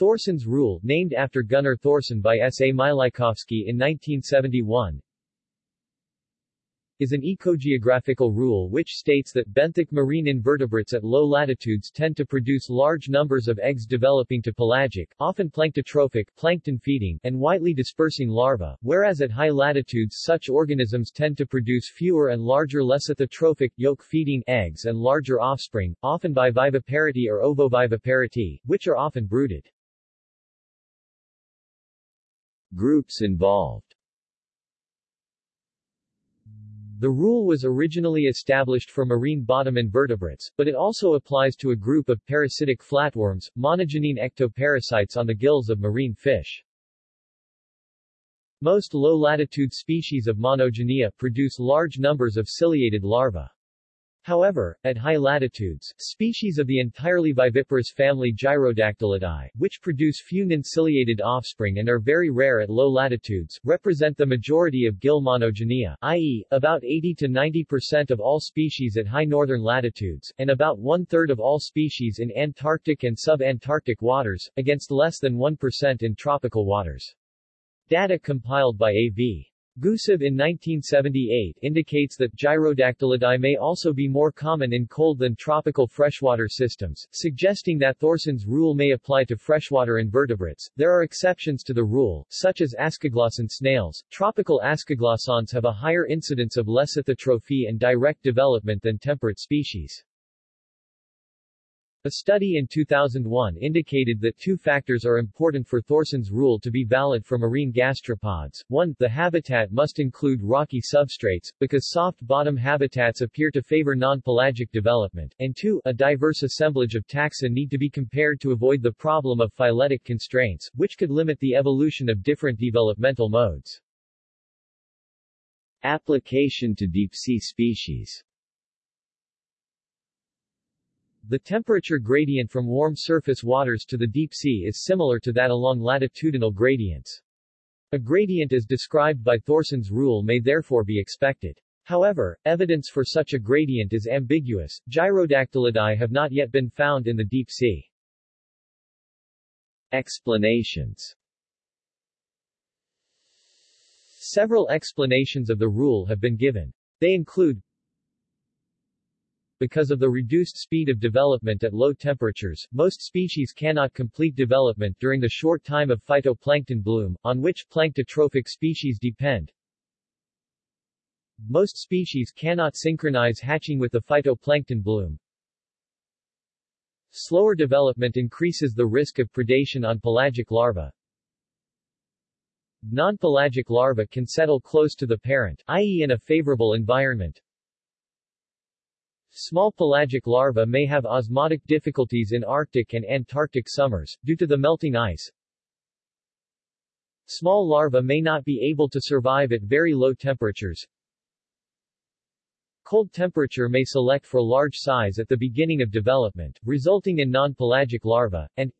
Thorson's rule, named after Gunnar Thorson by S. A. Mileikovsky in 1971, is an ecogeographical rule which states that benthic marine invertebrates at low latitudes tend to produce large numbers of eggs developing to pelagic, often planktotrophic, plankton-feeding, and widely dispersing larvae, whereas at high latitudes such organisms tend to produce fewer and larger lecithotrophic, yolk-feeding eggs and larger offspring, often by viviparity or ovoviviparity, which are often brooded. Groups involved the rule was originally established for marine bottom invertebrates, but it also applies to a group of parasitic flatworms, monogenean ectoparasites on the gills of marine fish. Most low-latitude species of monogenea produce large numbers of ciliated larvae. However, at high latitudes, species of the entirely viviparous family Gyrodactylidae, which produce few non-ciliated offspring and are very rare at low latitudes, represent the majority of gill monogenea, i.e., about 80 to 90% of all species at high northern latitudes, and about one-third of all species in Antarctic and sub-Antarctic waters, against less than 1% in tropical waters. Data compiled by A.V. Gusev in 1978 indicates that Gyrodactylidae may also be more common in cold than tropical freshwater systems, suggesting that Thorson's rule may apply to freshwater invertebrates. There are exceptions to the rule, such as ascoglossan snails. Tropical ascoglossans have a higher incidence of lecithotrophy and direct development than temperate species. A study in 2001 indicated that two factors are important for Thorson's rule to be valid for marine gastropods. 1. The habitat must include rocky substrates, because soft bottom habitats appear to favor non-pelagic development, and 2. A diverse assemblage of taxa need to be compared to avoid the problem of phyletic constraints, which could limit the evolution of different developmental modes. Application to deep-sea species the temperature gradient from warm surface waters to the deep sea is similar to that along latitudinal gradients. A gradient as described by Thorson's rule may therefore be expected. However, evidence for such a gradient is ambiguous. Gyrodactylidae have not yet been found in the deep sea. Explanations Several explanations of the rule have been given. They include because of the reduced speed of development at low temperatures, most species cannot complete development during the short time of phytoplankton bloom, on which planktotrophic species depend. Most species cannot synchronize hatching with the phytoplankton bloom. Slower development increases the risk of predation on pelagic larvae. Non-pelagic larvae can settle close to the parent, i.e. in a favorable environment. Small pelagic larvae may have osmotic difficulties in Arctic and Antarctic summers, due to the melting ice. Small larvae may not be able to survive at very low temperatures. Cold temperature may select for large size at the beginning of development, resulting in non-pelagic larvae, and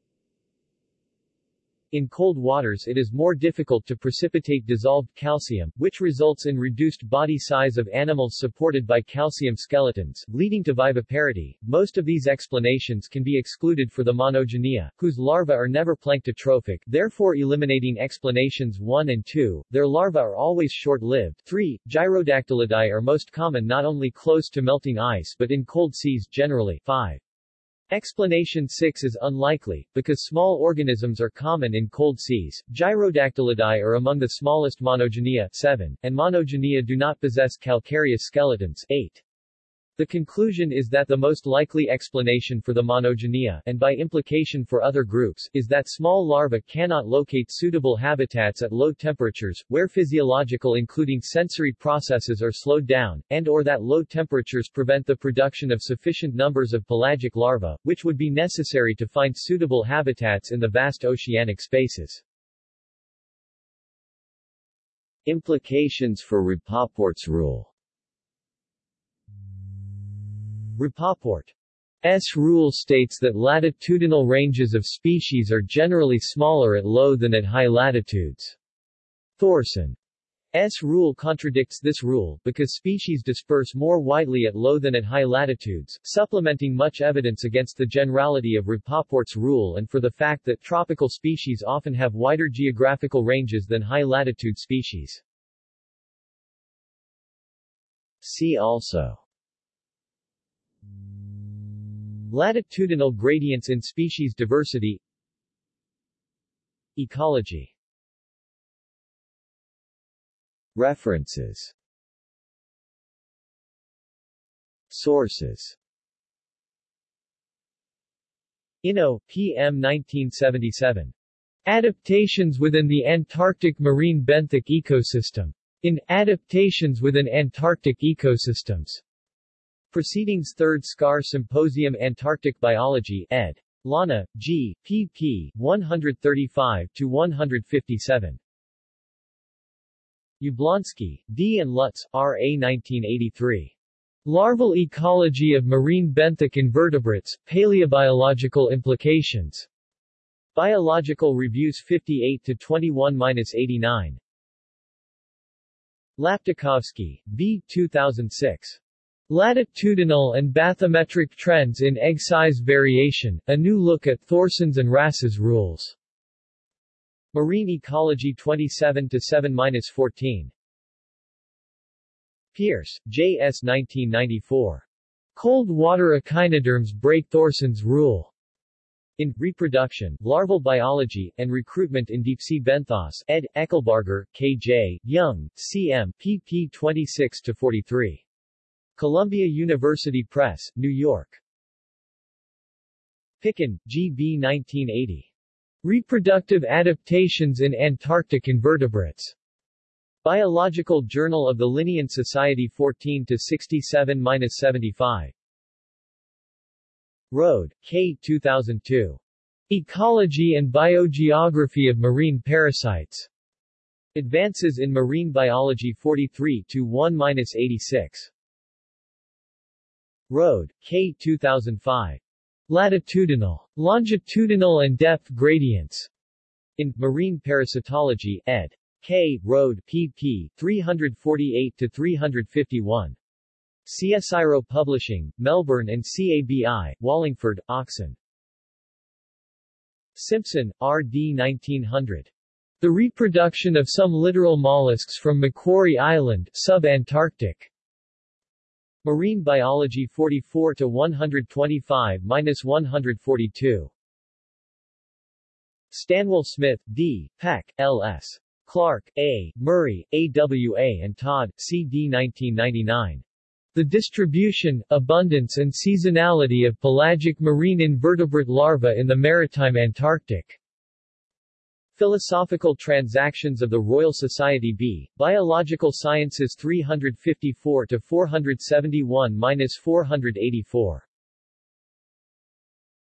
in cold waters it is more difficult to precipitate dissolved calcium, which results in reduced body size of animals supported by calcium skeletons, leading to viviparity. Most of these explanations can be excluded for the monogenea, whose larvae are never planktotrophic, therefore eliminating explanations 1 and 2. Their larvae are always short-lived. 3. Gyrodactylidae are most common not only close to melting ice but in cold seas generally. 5. Explanation 6 is unlikely, because small organisms are common in cold seas. Gyrodactylidae are among the smallest monogenea 7, and monogenea do not possess calcareous skeletons 8. The conclusion is that the most likely explanation for the monogenea, and by implication for other groups, is that small larvae cannot locate suitable habitats at low temperatures, where physiological including sensory processes are slowed down, and or that low temperatures prevent the production of sufficient numbers of pelagic larvae, which would be necessary to find suitable habitats in the vast oceanic spaces. Implications for Rapoport's rule Rapoport's rule states that latitudinal ranges of species are generally smaller at low than at high latitudes. Thorson S rule contradicts this rule, because species disperse more widely at low than at high latitudes, supplementing much evidence against the generality of Rapoport's rule and for the fact that tropical species often have wider geographical ranges than high-latitude species. See also Latitudinal gradients in species diversity Ecology References Sources Inno, P.M. 1977. Adaptations within the Antarctic marine benthic ecosystem. In Adaptations within Antarctic ecosystems. Proceedings 3rd SCAR Symposium Antarctic Biology, ed. Llano, G., pp. 135-157. Jablonski, D. and Lutz, R. A. 1983. Larval Ecology of Marine Benthic Invertebrates, Paleobiological Implications. Biological Reviews 58-21-89. Laptikhovsky, B. 2006. Latitudinal and Bathymetric Trends in Egg Size Variation, A New Look at Thorson's and Rass's Rules. Marine Ecology 27-7-14. Pearse, J. S. 1994. Cold water echinoderms break Thorson's rule. In Reproduction, Larval Biology, and Recruitment in Deep-Sea Benthos, ed. Eckelbarger, K. J., Young, C. M. pp 26-43. Columbia University Press, New York. Picken, G. B. 1980. Reproductive Adaptations in Antarctic Invertebrates. Biological Journal of the Linnean Society 14-67-75. Rohde, K. 2002. Ecology and Biogeography of Marine Parasites. Advances in Marine Biology 43-1-86. Rohde, K. 2005. Latitudinal, longitudinal and depth gradients. In Marine Parasitology, ed. K. Rohde, pp. 348-351. CSIRO Publishing, Melbourne and CABI, Wallingford, Oxon. Simpson, R. D. 1900. The Reproduction of Some Littoral Mollusks from Macquarie Island, Sub-Antarctic. Marine Biology 44 to 125-142. Stanwell Smith, D., Peck, L.S. Clark, A., Murray, A.W.A. and Todd, C.D. 1999. The Distribution, Abundance and Seasonality of Pelagic Marine Invertebrate Larvae in the Maritime Antarctic. Philosophical Transactions of the Royal Society B, Biological Sciences 354-471-484.